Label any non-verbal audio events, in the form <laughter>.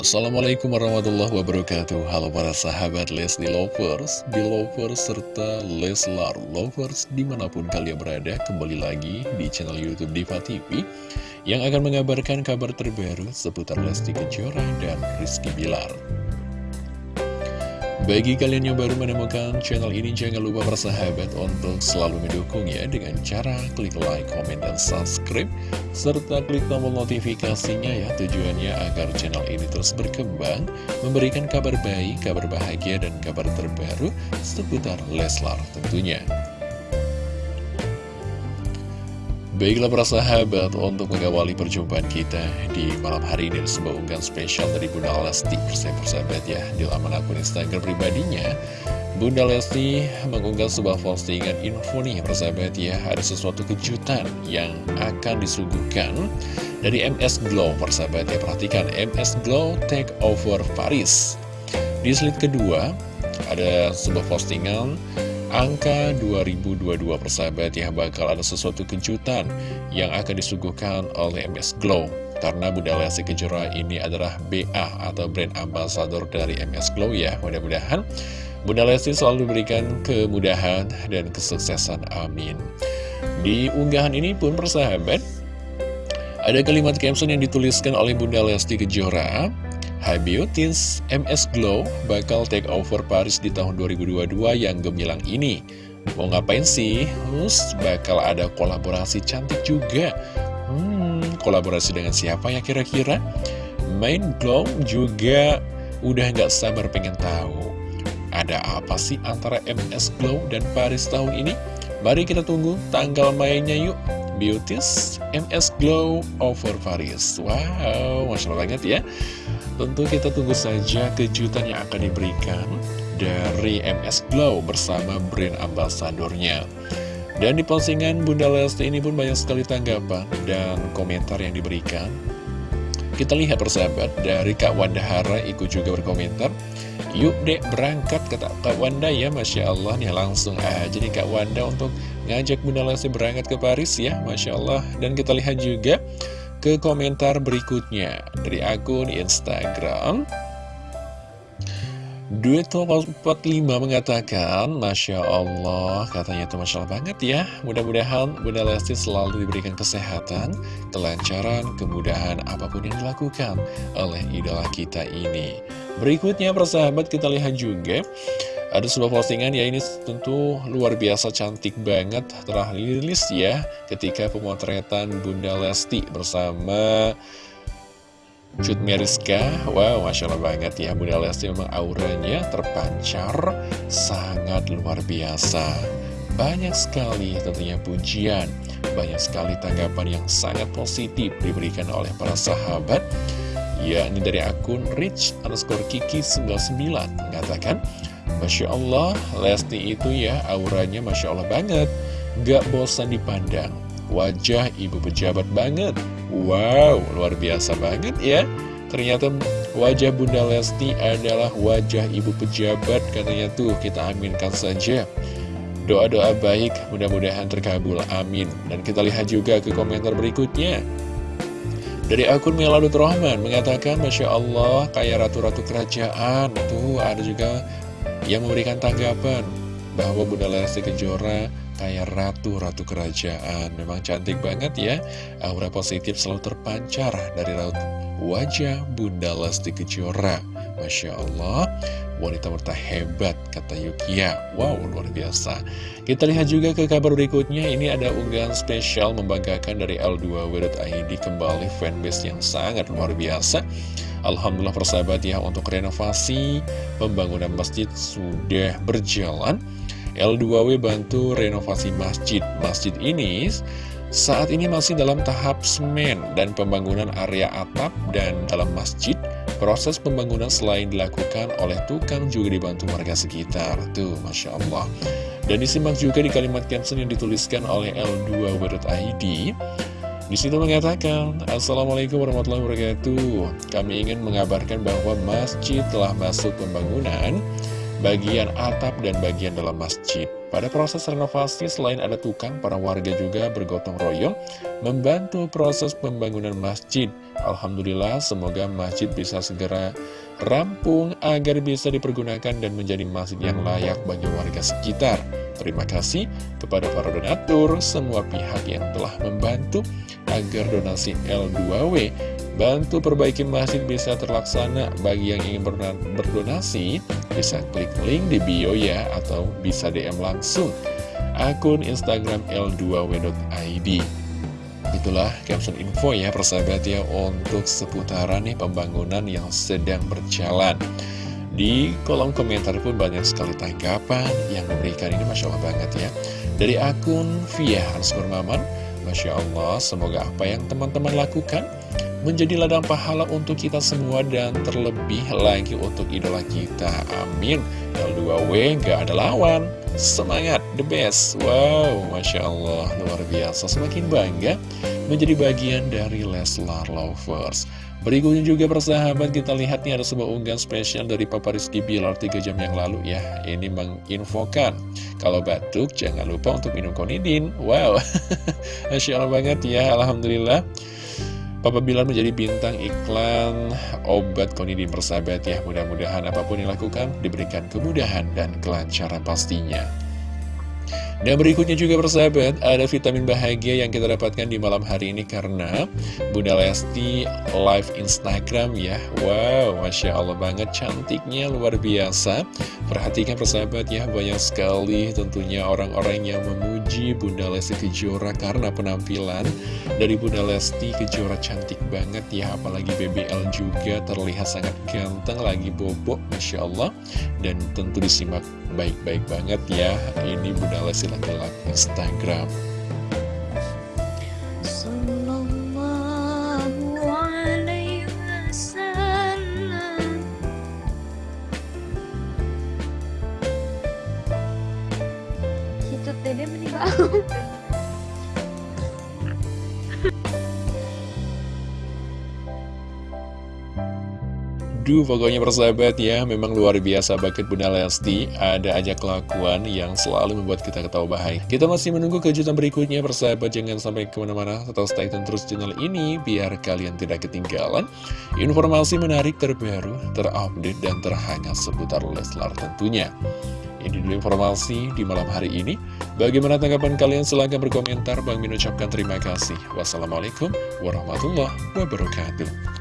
Assalamualaikum warahmatullahi wabarakatuh. Halo para sahabat Leslie Lovers, Belovers, serta Leslar Lovers di mana pun kalian berada Kembali lagi di channel Youtube Diva TV Yang akan mengabarkan kabar terbaru seputar Lesti Kejora dan Rizky Bilar bagi kalian yang baru menemukan channel ini, jangan lupa bersahabat untuk selalu mendukungnya dengan cara klik like, komen, dan subscribe, serta klik tombol notifikasinya ya, tujuannya agar channel ini terus berkembang, memberikan kabar baik, kabar bahagia, dan kabar terbaru seputar Leslar tentunya. Baiklah para sahabat, untuk mengawali perjumpaan kita di malam hari ini sebuah unggahan spesial dari Bunda Lesti persahabat ya di laman akun Instagram pribadinya. Bunda Lesti mengunggah sebuah postingan info nih persahabat ya ada sesuatu kejutan yang akan disuguhkan dari MS Glow persahabat ya. Perhatikan MS Glow take over Paris. Di slide kedua ada sebuah postingan Angka 2022 persahabat ya bakal ada sesuatu kejutan yang akan disuguhkan oleh MS Glow. Karena Bunda Lesti Kejora ini adalah BA atau brand ambassador dari MS Glow ya. Mudah-mudahan Bunda Lesti selalu diberikan kemudahan dan kesuksesan amin. Di unggahan ini pun persahabat Ada kalimat caption yang dituliskan oleh Bunda Lesti Kejora Hai Beauties, MS Glow bakal take over Paris di tahun 2022 yang gemilang ini. Mau ngapain sih? Hus, bakal ada kolaborasi cantik juga. Hmm, kolaborasi dengan siapa ya kira-kira? Main Glow juga udah nggak sabar pengen tahu. Ada apa sih antara MS Glow dan Paris tahun ini? Mari kita tunggu tanggal mainnya yuk. Beauties, MS Glow over Paris. Wow, Masya Allah banget ya. Tentu kita tunggu saja kejutan yang akan diberikan dari MS Glow bersama brand ambasadornya. Dan di postingan Bunda Lesti ini pun banyak sekali tanggapan dan komentar yang diberikan. Kita lihat persahabat dari Kak Wanda Hara ikut juga berkomentar. Yuk dek berangkat kata Kak Wanda ya Masya Allah nih langsung aja nih Kak Wanda untuk ngajak Bunda Lesti berangkat ke Paris ya Masya Allah. Dan kita lihat juga ke komentar berikutnya. Dari akun Instagram Duet45 mengatakan Masya Allah katanya itu Masya Allah banget ya. Mudah-mudahan Bunda Lesti selalu diberikan kesehatan Kelancaran, kemudahan apa pun yang dilakukan oleh idola kita ini. Berikutnya persahabat kita lihat juga ada sebuah postingan ya ini tentu luar biasa cantik banget telah rilis ya ketika pemotretan Bunda Lesti bersama Cut Meriska Wow, Masya Allah banget ya Bunda Lesti memang auranya terpancar sangat luar biasa. Banyak sekali tentunya pujian Banyak sekali tanggapan yang sangat positif diberikan oleh para sahabat. Ya, ini dari akun Rich underscore Kiki 99 mengatakan Masya Allah, Lesti itu ya auranya Masya Allah banget. Gak bosan dipandang. Wajah ibu pejabat banget. Wow, luar biasa banget ya. Ternyata wajah Bunda Lesti adalah wajah ibu pejabat Katanya tuh. Kita aminkan saja. Doa-doa baik mudah-mudahan terkabul, amin. Dan kita lihat juga ke komentar berikutnya. Dari akun Meladut Rahman mengatakan Masya Allah kayak ratu-ratu kerajaan. Tuh ada juga yang memberikan tanggapan bahwa Bunda Lesti Kejora kayak ratu-ratu kerajaan. Memang cantik banget ya, aura positif selalu terpancar dari raut wajah Bunda Lesti Kejora. Masya Allah, wanita wanita hebat, kata Yukia. Wow, luar biasa. Kita lihat juga ke kabar berikutnya, ini ada unggahan spesial membanggakan dari L2W.id kembali fanbase yang sangat luar biasa. Alhamdulillah persahabat ya untuk renovasi pembangunan masjid sudah berjalan. L2W bantu renovasi masjid. Masjid ini saat ini masih dalam tahap semen dan pembangunan area atap dan dalam masjid. Proses pembangunan selain dilakukan oleh tukang juga dibantu warga sekitar. Tuh Masya Allah. Dan disimak juga di kalimat caption yang dituliskan oleh L2W.id di situ mengatakan, Assalamualaikum warahmatullahi wabarakatuh. Kami ingin mengabarkan bahwa masjid telah masuk pembangunan bagian atap dan bagian dalam masjid. Pada proses renovasi, selain ada tukang, para warga juga bergotong royong membantu proses pembangunan masjid. Alhamdulillah, semoga masjid bisa segera rampung agar bisa dipergunakan dan menjadi masjid yang layak bagi warga sekitar. Terima kasih kepada para donatur, semua pihak yang telah membantu agar donasi L2W bantu perbaiki masjid bisa terlaksana. Bagi yang ingin berdonasi, bisa klik link di bio ya, atau bisa DM langsung akun Instagram L2W.id. Itulah caption info ya persahabat ya untuk seputaran nih pembangunan yang sedang berjalan. Di kolom komentar pun banyak sekali tanggapan yang memberikan ini Masya Allah banget ya. Dari akun Via Hanskur Maman, Masya Allah semoga apa yang teman-teman lakukan menjadi ladang pahala untuk kita semua dan terlebih lagi untuk idola kita. Amin. L2W gak ada lawan. Semangat, the best. Wow, Masya Allah, luar biasa. Semakin bangga menjadi bagian dari Leslar Lovers. Berikutnya juga persahabat kita lihat nih ada sebuah unggahan spesial dari Papa Rizky Bilar 3 jam yang lalu ya. Ini menginfokan Kalau batuk jangan lupa untuk minum konidin. Wow <laughs> Masya Allah banget ya Alhamdulillah. Papa Bilar menjadi bintang iklan obat konidin persahabat ya. Mudah-mudahan apa pun yang dilakukan diberikan kemudahan dan kelancaran pastinya dan berikutnya juga persahabat, ada vitamin bahagia yang kita dapatkan di malam hari ini karena Bunda Lesti live Instagram ya. Wow, Masya Allah banget cantiknya luar biasa. Perhatikan persahabat ya, banyak sekali tentunya orang-orang yang memuji Bunda Lesti Kejora karena penampilan dari Bunda Lesti Kejora cantik banget ya. Apalagi BBL juga terlihat sangat ganteng lagi bobok, Masya Allah. Dan tentu disimak baik-baik banget ya. Ini Bunda Lesti lagi Instagram. Itu tadi <laughs> Duh, pokoknya persahabat ya, memang luar biasa banget Bunda Lesti. Ada aja kelakuan yang selalu membuat kita ketawa bahagia. Kita masih menunggu kejutan berikutnya, persahabat. Jangan sampai ke mana-mana, tetap stay tune terus channel ini, biar kalian tidak ketinggalan informasi menarik terbaru, terupdate, dan terhangat seputar Leslar tentunya. Ini dulu informasi di malam hari ini. Bagaimana tanggapan kalian? Silahkan berkomentar. Bang Min ucapkan terima kasih. Wassalamualaikum warahmatullahi wabarakatuh.